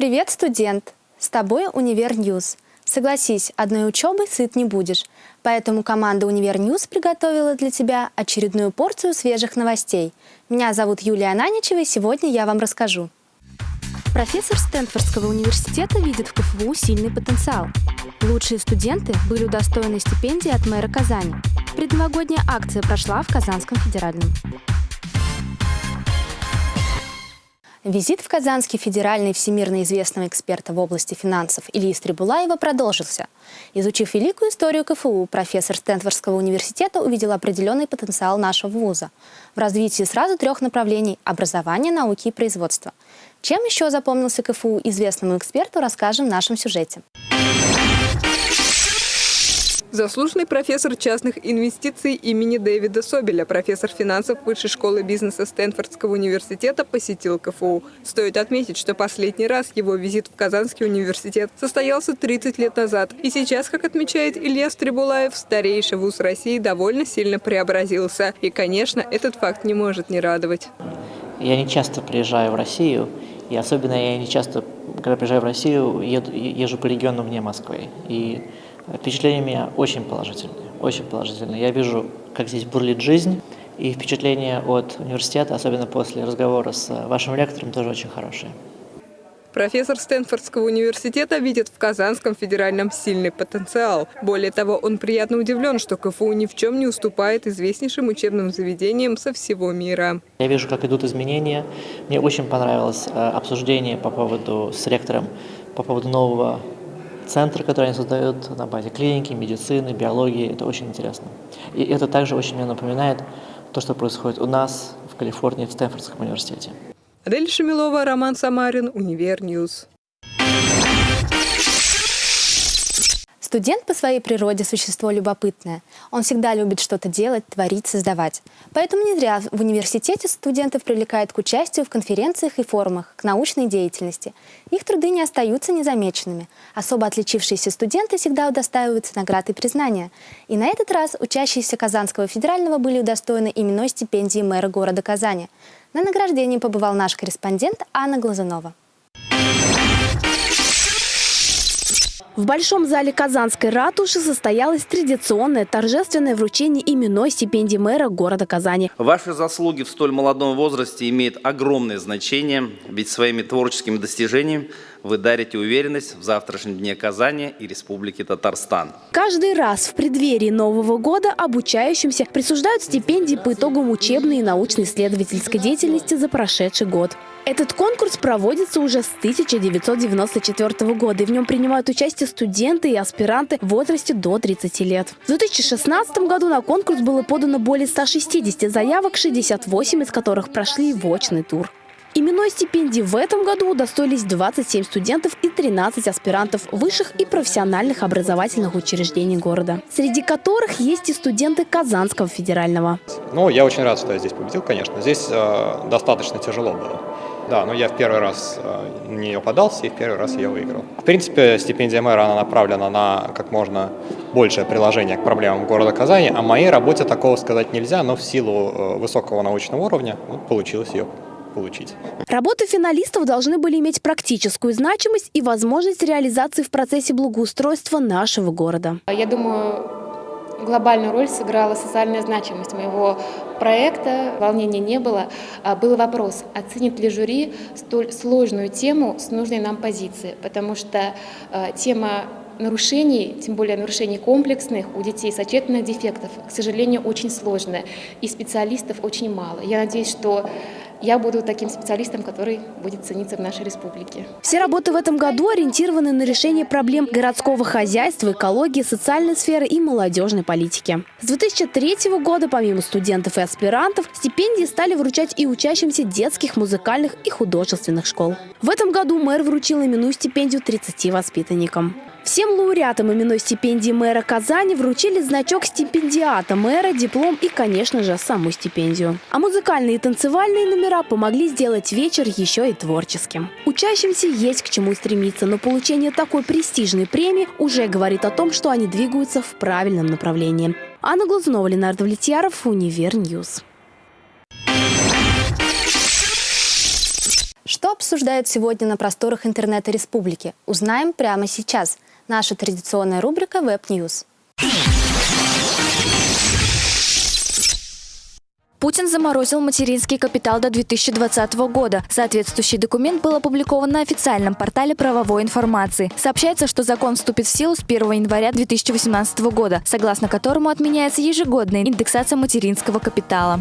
Привет, студент! С тобой Univer News. Согласись, одной учебой сыт не будешь. Поэтому команда Univer News приготовила для тебя очередную порцию свежих новостей. Меня зовут Юлия Ананичева, и сегодня я вам расскажу. Профессор Стэнфордского университета видит в КФУ сильный потенциал. Лучшие студенты были удостоены стипендии от мэра Казани. Предновогодняя акция прошла в Казанском федеральном. Визит в Казанский федеральный всемирно известного эксперта в области финансов Ильи Стрибулаева продолжился. Изучив великую историю КФУ, профессор Стэнфордского университета увидел определенный потенциал нашего вуза в развитии сразу трех направлений – образования, науки и производства. Чем еще запомнился КФУ известному эксперту, расскажем в нашем сюжете. Заслуженный профессор частных инвестиций имени Дэвида Собеля, профессор финансов Высшей школы бизнеса Стэнфордского университета, посетил КФУ. Стоит отметить, что последний раз его визит в Казанский университет состоялся 30 лет назад. И сейчас, как отмечает Илья Стрибулаев, старейший вуз России довольно сильно преобразился. И, конечно, этот факт не может не радовать. Я не часто приезжаю в Россию, и особенно я не часто, когда приезжаю в Россию, еду, езжу по региону вне Москвы. И Впечатления у меня очень положительные, очень положительные. Я вижу, как здесь бурлит жизнь, и впечатления от университета, особенно после разговора с вашим лектором, тоже очень хорошие. Профессор Стэнфордского университета видит в Казанском федеральном сильный потенциал. Более того, он приятно удивлен, что КФУ ни в чем не уступает известнейшим учебным заведениям со всего мира. Я вижу, как идут изменения. Мне очень понравилось э, обсуждение по поводу с ректором по поводу нового центры, которые они создают на базе клиники, медицины, биологии. Это очень интересно. И это также очень мне напоминает то, что происходит у нас в Калифорнии, в Стэнфордском университете. Адель Шамилова, Роман Самарин, Univer News. Студент по своей природе – существо любопытное. Он всегда любит что-то делать, творить, создавать. Поэтому не зря в университете студентов привлекают к участию в конференциях и форумах, к научной деятельности. Их труды не остаются незамеченными. Особо отличившиеся студенты всегда удостаиваются наград и признания. И на этот раз учащиеся Казанского федерального были удостоены именной стипендии мэра города Казани. На награждении побывал наш корреспондент Анна Глазунова. В Большом зале Казанской ратуши состоялось традиционное торжественное вручение именной стипендии мэра города Казани. Ваши заслуги в столь молодом возрасте имеют огромное значение, ведь своими творческими достижениями вы дарите уверенность в завтрашнем дне Казани и Республики Татарстан. Каждый раз в преддверии Нового года обучающимся присуждают стипендии по итогам учебной и научно-исследовательской деятельности за прошедший год. Этот конкурс проводится уже с 1994 года, и в нем принимают участие студенты и аспиранты в возрасте до 30 лет. В 2016 году на конкурс было подано более 160 заявок, 68 из которых прошли в очный тур. Именной стипендии в этом году удостоились 27 студентов и 13 аспирантов высших и профессиональных образовательных учреждений города, среди которых есть и студенты Казанского федерального. Ну, я очень рад, что я здесь победил, конечно. Здесь э, достаточно тяжело было. Да, но я в первый раз э, на нее подался, и в первый раз я выиграл. В принципе, стипендия мэра, она направлена на как можно большее приложение к проблемам города Казани, о моей работе такого сказать нельзя, но в силу э, высокого научного уровня вот, получилось ее получить. Работы финалистов должны были иметь практическую значимость и возможность реализации в процессе благоустройства нашего города. Я думаю, глобальную роль сыграла социальная значимость моего проекта. Волнения не было. А, был вопрос, оценит ли жюри столь сложную тему с нужной нам позиции, потому что а, тема нарушений, тем более нарушений комплексных у детей сочетанных дефектов, к сожалению, очень сложная, и специалистов очень мало. Я надеюсь, что я буду таким специалистом, который будет цениться в нашей республике. Все работы в этом году ориентированы на решение проблем городского хозяйства, экологии, социальной сферы и молодежной политики. С 2003 года, помимо студентов и аспирантов, стипендии стали вручать и учащимся детских, музыкальных и художественных школ. В этом году мэр вручил именную стипендию 30 воспитанникам. Всем лауреатам именной стипендии мэра Казани вручили значок стипендиата мэра, диплом и, конечно же, саму стипендию. А музыкальные и танцевальные номера помогли сделать вечер еще и творческим. Учащимся есть к чему стремиться, но получение такой престижной премии уже говорит о том, что они двигаются в правильном направлении. Анна Глазунова, Ленардо Влетьяров, Univer News. Что обсуждают сегодня на просторах интернета республики? Узнаем прямо сейчас. Наша традиционная рубрика Web News. Путин заморозил материнский капитал до 2020 года. Соответствующий документ был опубликован на официальном портале правовой информации. Сообщается, что закон вступит в силу с 1 января 2018 года, согласно которому отменяется ежегодная индексация материнского капитала.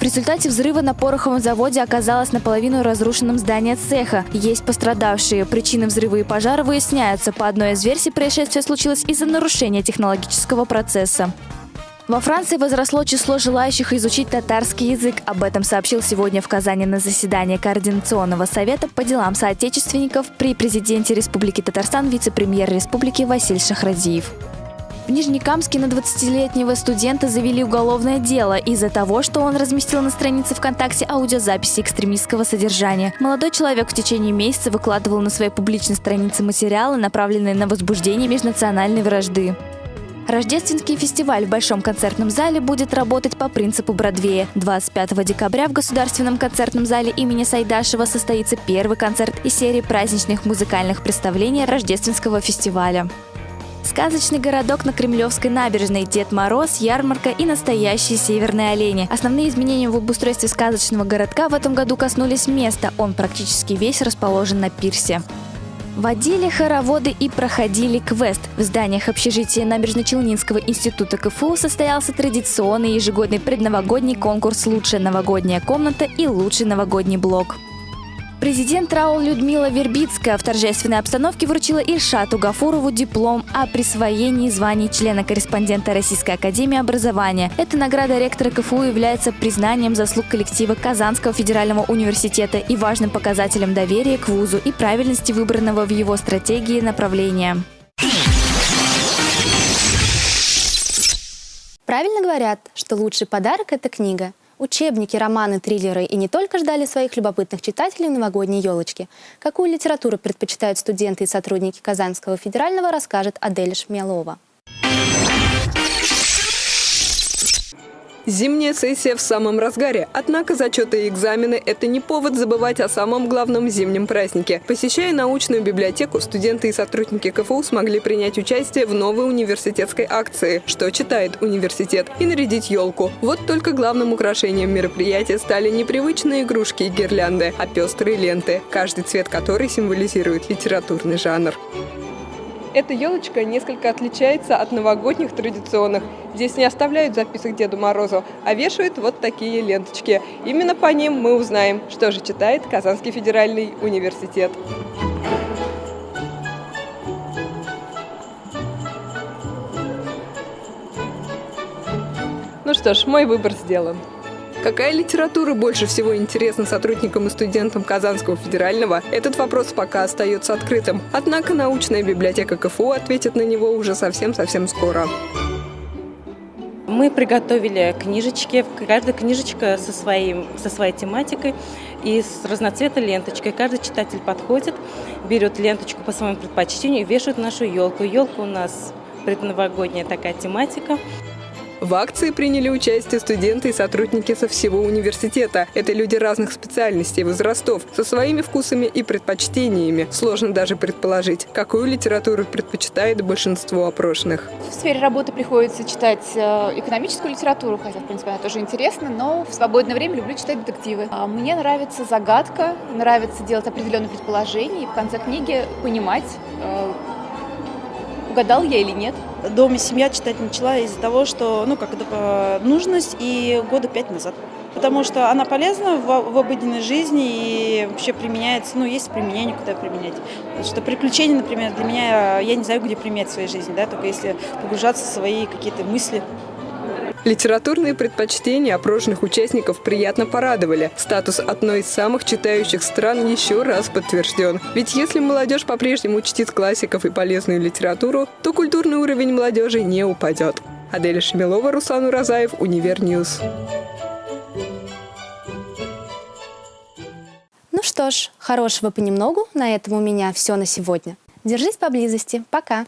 В результате взрыва на пороховом заводе оказалось наполовину разрушенным здание цеха. Есть пострадавшие. Причины взрыва и пожара выясняются. По одной из версий происшествие случилось из-за нарушения технологического процесса. Во Франции возросло число желающих изучить татарский язык. Об этом сообщил сегодня в Казани на заседании Координационного совета по делам соотечественников при президенте Республики Татарстан вице-премьер республики Василий Шахразиев. В Нижнекамске на 20-летнего студента завели уголовное дело из-за того, что он разместил на странице ВКонтакте аудиозаписи экстремистского содержания. Молодой человек в течение месяца выкладывал на своей публичной странице материалы, направленные на возбуждение межнациональной вражды. Рождественский фестиваль в Большом концертном зале будет работать по принципу Бродвея. 25 декабря в Государственном концертном зале имени Сайдашева состоится первый концерт из серии праздничных музыкальных представлений Рождественского фестиваля. Сказочный городок на Кремлевской набережной, Дед Мороз, ярмарка и настоящие северные олени. Основные изменения в обустройстве сказочного городка в этом году коснулись места. Он практически весь расположен на пирсе. Водили хороводы и проходили квест. В зданиях общежития Набережно-Челнинского института КФУ состоялся традиционный ежегодный предновогодний конкурс «Лучшая новогодняя комната» и «Лучший новогодний блок». Президент РАО Людмила Вербицкая в торжественной обстановке вручила Ильшату Гафурову диплом о присвоении звания члена-корреспондента Российской Академии Образования. Эта награда ректора КФУ является признанием заслуг коллектива Казанского федерального университета и важным показателем доверия к вузу и правильности выбранного в его стратегии направления. Правильно говорят, что лучший подарок – это книга. Учебники, романы, триллеры и не только ждали своих любопытных читателей новогодней елочки. Какую литературу предпочитают студенты и сотрудники Казанского федерального, расскажет Адель Шмелова. Зимняя сессия в самом разгаре. Однако зачеты и экзамены – это не повод забывать о самом главном зимнем празднике. Посещая научную библиотеку, студенты и сотрудники КФУ смогли принять участие в новой университетской акции «Что читает университет?» и нарядить елку. Вот только главным украшением мероприятия стали не привычные игрушки и гирлянды, а пестрые ленты, каждый цвет которой символизирует литературный жанр. Эта елочка несколько отличается от новогодних традиционных. Здесь не оставляют записок Деду Морозу, а вешают вот такие ленточки. Именно по ним мы узнаем, что же читает Казанский федеральный университет. Ну что ж, мой выбор сделан. Какая литература больше всего интересна сотрудникам и студентам Казанского федерального, этот вопрос пока остается открытым. Однако научная библиотека КФУ ответит на него уже совсем-совсем скоро. Мы приготовили книжечки, каждая книжечка со, своим, со своей тематикой и с разноцветной ленточкой. Каждый читатель подходит, берет ленточку по своему предпочтению и вешает нашу елку. Елка у нас предновогодняя такая тематика. В акции приняли участие студенты и сотрудники со всего университета. Это люди разных специальностей, возрастов, со своими вкусами и предпочтениями. Сложно даже предположить, какую литературу предпочитает большинство опрошенных. В сфере работы приходится читать э, экономическую литературу, хотя, в принципе, она тоже интересна, но в свободное время люблю читать детективы. А мне нравится загадка, нравится делать определенные предположения и в конце книги понимать, э, угадал я или нет. Дома семья читать начала из-за того, что, ну, как это нужность и года пять назад. Потому что она полезна в, в обыденной жизни и вообще применяется, ну, есть применение, куда применять. Потому что приключения, например, для меня, я не знаю, где применять в своей жизни, да, только если погружаться в свои какие-то мысли. Литературные предпочтения опрошенных участников приятно порадовали. Статус одной из самых читающих стран еще раз подтвержден. Ведь если молодежь по-прежнему чтит классиков и полезную литературу, то культурный уровень молодежи не упадет. Аделя Шемилова, Руслан Уразаев, Univer News. Ну что ж, хорошего понемногу. На этом у меня все на сегодня. Держись поблизости. Пока.